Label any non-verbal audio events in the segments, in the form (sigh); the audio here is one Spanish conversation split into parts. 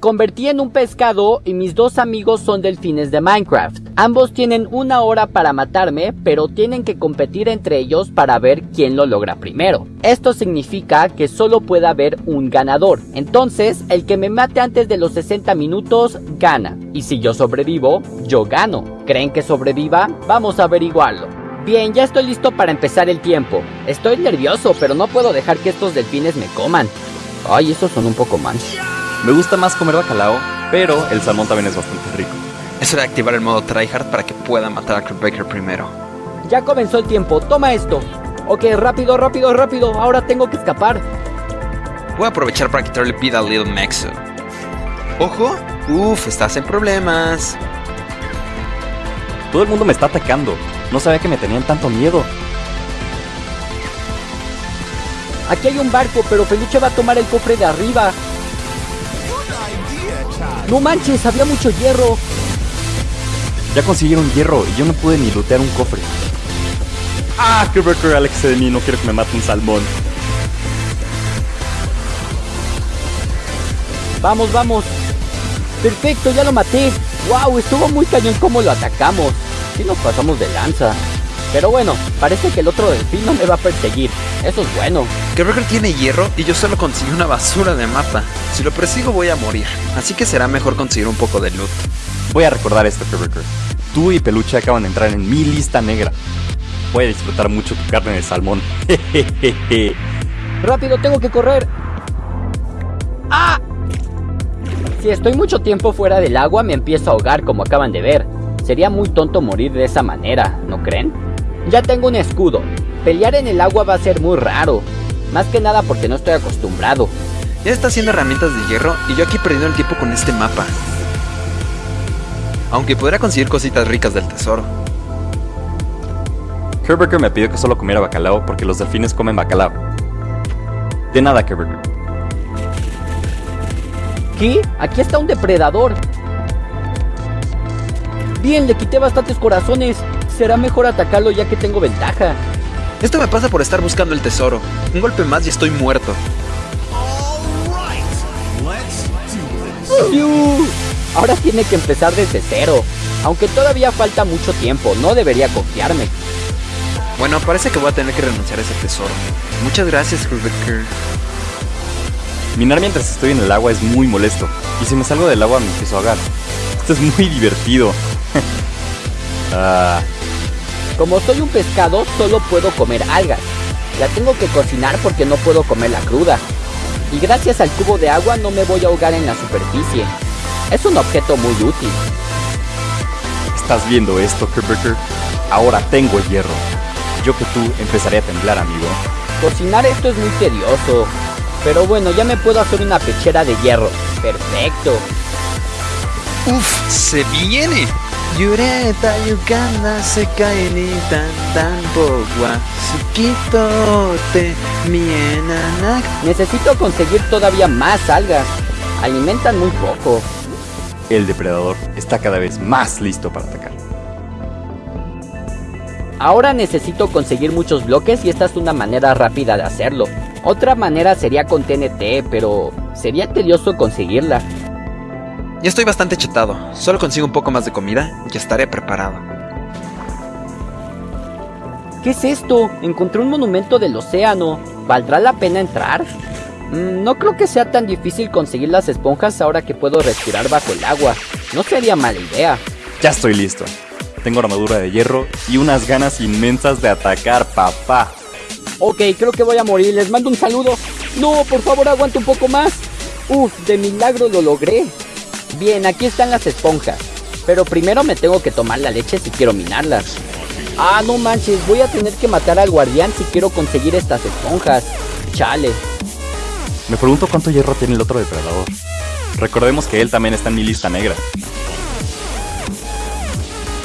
Convertí en un pescado y mis dos amigos son delfines de Minecraft. Ambos tienen una hora para matarme, pero tienen que competir entre ellos para ver quién lo logra primero. Esto significa que solo puede haber un ganador. Entonces, el que me mate antes de los 60 minutos gana. Y si yo sobrevivo, yo gano. ¿Creen que sobreviva? Vamos a averiguarlo. Bien, ya estoy listo para empezar el tiempo. Estoy nervioso, pero no puedo dejar que estos delfines me coman. Ay, esos son un poco mal. Me gusta más comer bacalao, pero el salmón también es bastante rico. Es hora de activar el modo tryhard para que pueda matar a Baker primero. Ya comenzó el tiempo, toma esto. Ok, rápido, rápido, rápido, ahora tengo que escapar. Voy a aprovechar para quitarle vida a Little Maxo. ¡Ojo! Uf, estás en problemas. Todo el mundo me está atacando. No sabía que me tenían tanto miedo. Aquí hay un barco, pero Peluche va a tomar el cofre de arriba. No manches, había mucho hierro. Ya consiguieron hierro y yo no pude ni lootear un cofre. Ah, qué record Alex de mí, no quiero que me mate un salmón. Vamos, vamos. Perfecto, ya lo maté. Wow, estuvo muy cañón como lo atacamos. Si nos pasamos de lanza. Pero bueno, parece que el otro delfín no me va a perseguir. Eso es bueno. Quebraker tiene hierro y yo solo conseguí una basura de mapa. Si lo persigo voy a morir, así que será mejor conseguir un poco de loot. Voy a recordar esto, Quebraker. Tú y Peluche acaban de entrar en mi lista negra. Voy a disfrutar mucho tu carne de salmón. (laughs) Rápido, tengo que correr. ¡Ah! Si estoy mucho tiempo fuera del agua me empiezo a ahogar como acaban de ver. Sería muy tonto morir de esa manera, ¿no creen? Ya tengo un escudo. Pelear en el agua va a ser muy raro. Más que nada porque no estoy acostumbrado. Ya está haciendo herramientas de hierro y yo aquí perdiendo el tiempo con este mapa. Aunque podrá conseguir cositas ricas del tesoro. Kerberger me pidió que solo comiera bacalao porque los delfines comen bacalao. De nada, Kerberger. ¿Qué? Aquí está un depredador. Bien, le quité bastantes corazones. Será mejor atacarlo ya que tengo ventaja. Esto me pasa por estar buscando el tesoro. Un golpe más y estoy muerto. Ahora tiene que empezar desde cero. Aunque todavía falta mucho tiempo, no debería confiarme. Bueno, parece que voy a tener que renunciar a ese tesoro. Muchas gracias, Rebecca. Minar mientras estoy en el agua es muy molesto. Y si me salgo del agua me empiezo a ahogar. Esto es muy (laughs) divertido. (laughs) ah. Como soy un pescado, solo puedo comer algas. La tengo que cocinar porque no puedo comerla cruda. Y gracias al cubo de agua no me voy a ahogar en la superficie. Es un objeto muy útil. ¿Estás viendo esto, Kerberger? Ahora tengo el hierro. Yo que tú empezaré a temblar, amigo. Cocinar esto es muy tedioso. Pero bueno, ya me puedo hacer una pechera de hierro. Perfecto. Uf, se viene. Yureta yukana se cae ni tan tan pogua Sukitote mienanak Necesito conseguir todavía más algas. Alimentan muy poco. El depredador está cada vez más listo para atacar. Ahora necesito conseguir muchos bloques y esta es una manera rápida de hacerlo. Otra manera sería con TNT, pero sería tedioso conseguirla. Ya estoy bastante chetado, solo consigo un poco más de comida y estaré preparado. ¿Qué es esto? Encontré un monumento del océano. ¿Valdrá la pena entrar? Mm, no creo que sea tan difícil conseguir las esponjas ahora que puedo respirar bajo el agua. No sería mala idea. Ya estoy listo. Tengo armadura de hierro y unas ganas inmensas de atacar, papá. Ok, creo que voy a morir. Les mando un saludo. No, por favor, aguanta un poco más. Uf, de milagro lo logré. Bien, aquí están las esponjas. Pero primero me tengo que tomar la leche si quiero minarlas. Ah, no manches, voy a tener que matar al guardián si quiero conseguir estas esponjas. Chale. Me pregunto cuánto hierro tiene el otro depredador. Recordemos que él también está en mi lista negra.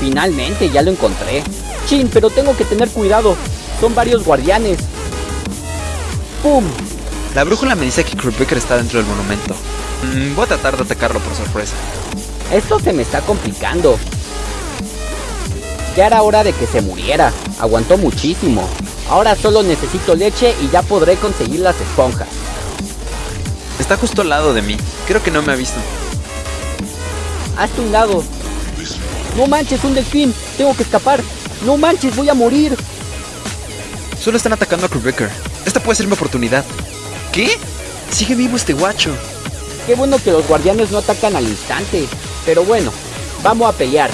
Finalmente, ya lo encontré. Chin, pero tengo que tener cuidado. Son varios guardianes. ¡Pum! La brújula me dice que Kruppbecker está dentro del monumento. Mm, voy a tratar de atacarlo por sorpresa. Esto se me está complicando. Ya era hora de que se muriera. Aguantó muchísimo. Ahora solo necesito leche y ya podré conseguir las esponjas. Está justo al lado de mí. Creo que no me ha visto. Hazte un lado. No manches, un delfín. Tengo que escapar. No manches, voy a morir. Solo están atacando a Krubecker. Esta puede ser mi oportunidad. ¿Qué? Sigue vivo este guacho. Qué bueno que los guardianes no atacan al instante. Pero bueno, vamos a pelear.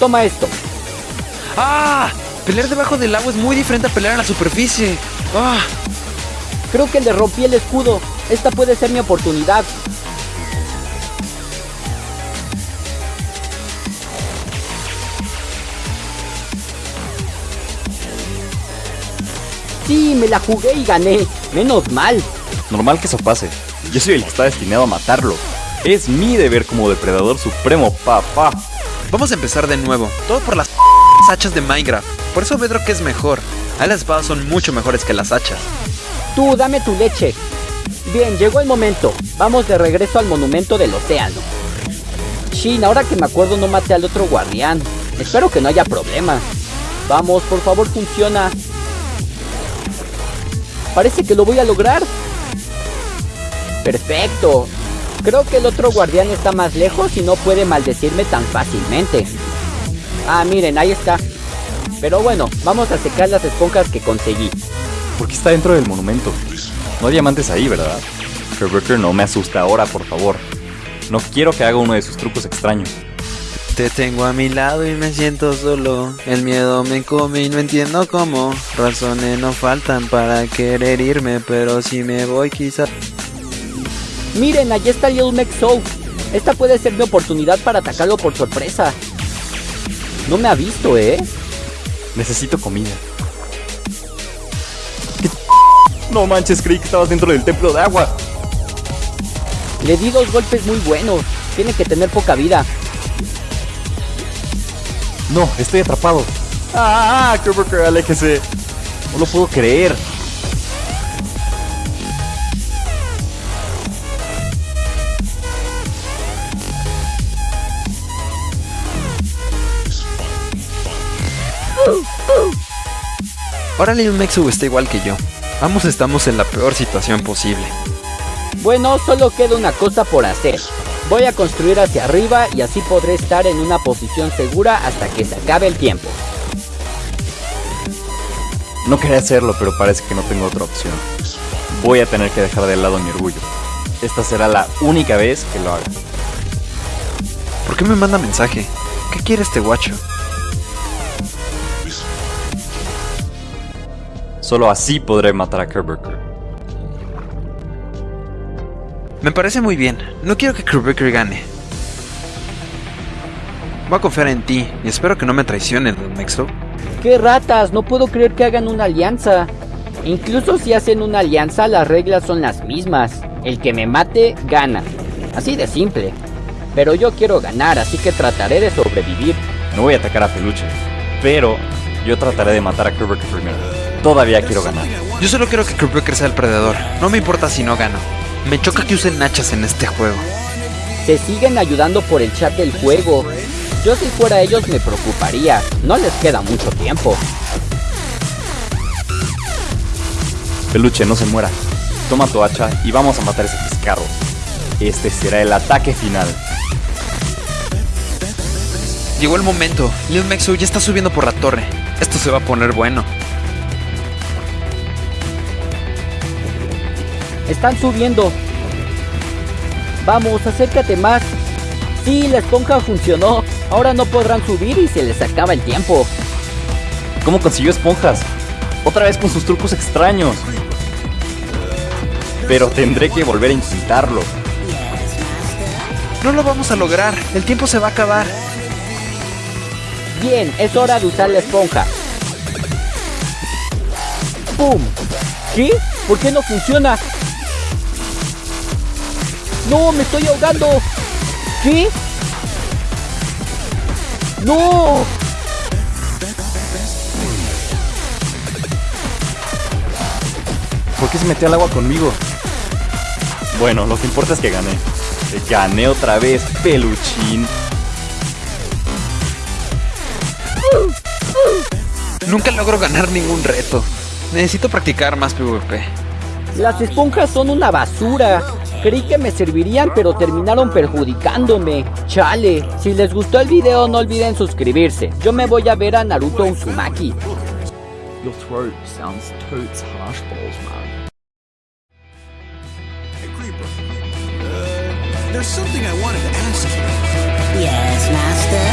Toma esto. ¡Ah! Pelear debajo del agua es muy diferente a pelear en la superficie. ¡Ah! Creo que le rompí el escudo. Esta puede ser mi oportunidad. Sí, me la jugué y gané. Menos mal. Normal que eso pase. Yo soy el que está destinado a matarlo. Es mi deber como depredador supremo, papá. Vamos a empezar de nuevo. Todo por las (laughs) hachas de Minecraft. Por eso Bedrock es mejor. Ahí las espadas son mucho mejores que las hachas. Tú, dame tu leche. Bien, llegó el momento. Vamos de regreso al monumento del océano. Shin, ahora que me acuerdo no maté al otro guardián. Espero que no haya problema. Vamos, por favor, funciona. Parece que lo voy a lograr. Perfecto. Creo que el otro guardián está más lejos y no puede maldecirme tan fácilmente. Ah, miren, ahí está. Pero bueno, vamos a secar las esponjas que conseguí. ¿Por qué está dentro del monumento? No hay diamantes ahí, ¿verdad? Kerbecker no me asusta ahora, por favor. No quiero que haga uno de sus trucos extraños. Te tengo a mi lado y me siento solo. El miedo me come y no entiendo cómo. Razones no faltan para querer irme, pero si me voy quizás... Miren, allí está Little Mac Soul. Esta puede ser mi oportunidad para atacarlo por sorpresa. No me ha visto, ¿eh? Necesito comida. ¿Qué? No manches, creí que estabas dentro del templo de agua. Le di dos golpes muy buenos. Tiene que tener poca vida. No, estoy atrapado. ¡Ah! Kerbecker, aléjese. No lo puedo creer. Ahora Lil Mexu está igual que yo. Ambos estamos en la peor situación posible. Bueno, solo queda una cosa por hacer. Voy a construir hacia arriba y así podré estar en una posición segura hasta que se acabe el tiempo. No quería hacerlo, pero parece que no tengo otra opción. Voy a tener que dejar de lado mi orgullo. Esta será la única vez que lo haga. ¿Por qué me manda mensaje? ¿Qué quiere este guacho? Solo así podré matar a Kerbecker. Me parece muy bien. No quiero que Kerbecker gane. Voy a confiar en ti y espero que no me traicionen, Mexo. ¡Qué ratas! No puedo creer que hagan una alianza. Incluso si hacen una alianza, las reglas son las mismas. El que me mate, gana. Así de simple. Pero yo quiero ganar, así que trataré de sobrevivir. No voy a atacar a Peluche, pero yo trataré de matar a Kerbecker primero. Todavía quiero ganar. Yo solo quiero que Kerbecker sea el perdedor. No me importa si no gano. Me choca que usen nachas en este juego. Se siguen ayudando por el chat del juego. Yo si fuera ellos me preocuparía. No les queda mucho tiempo. Peluche, no se muera. Toma tu hacha y vamos a matar a ese pescado. Este será el ataque final. Llegó el momento. Lil Mexo ya está subiendo por la torre. Esto se va a poner bueno. Están subiendo. Vamos, acércate más. Sí, la esponja funcionó. Ahora no podrán subir y se les acaba el tiempo. ¿Cómo consiguió esponjas? Otra vez con sus trucos extraños. Pero tendré que volver a intentarlo. No lo vamos a lograr. El tiempo se va a acabar. Bien, es hora de usar la esponja. ¡Pum! ¿Qué? ¿Por qué no funciona? ¡No, me estoy ahogando! ¿Qué? ¡No! ¿Por qué se metió al agua conmigo? Bueno, lo que importa es que gané. Gané otra vez, peluchín. Nunca logro ganar ningún reto. Necesito practicar más PvP. Las esponjas son una basura. Creí que me servirían, pero terminaron perjudicándome. Chale, si les gustó el video no olviden suscribirse. Yo me voy a ver a Naruto Uzumaki. Your throat sounds totes harsh balls, man. Hey, Creeper. Uh, there's something I wanted to ask you. Yes, Master?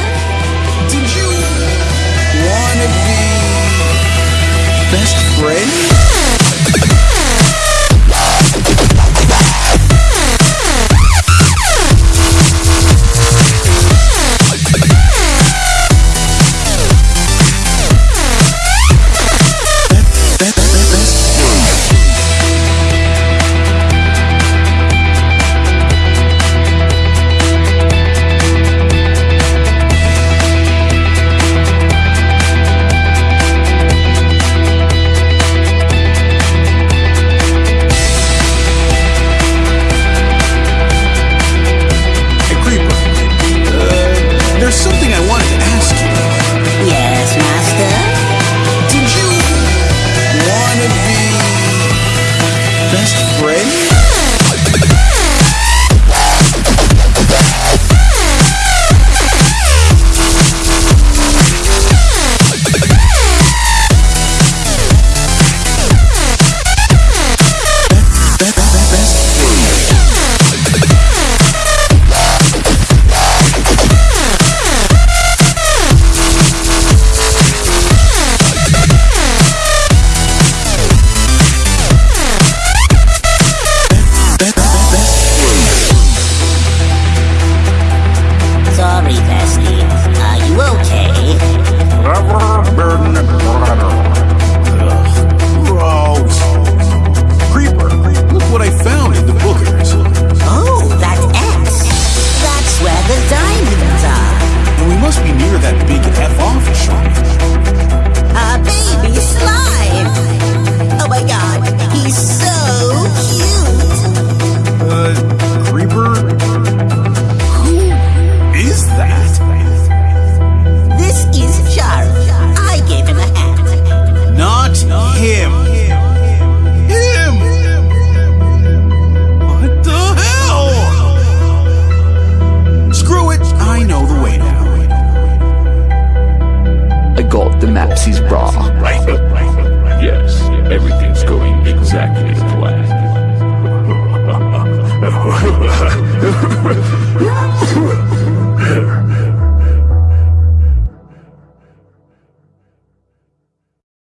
Did you want to be best friends? that big Christmas. (laughs)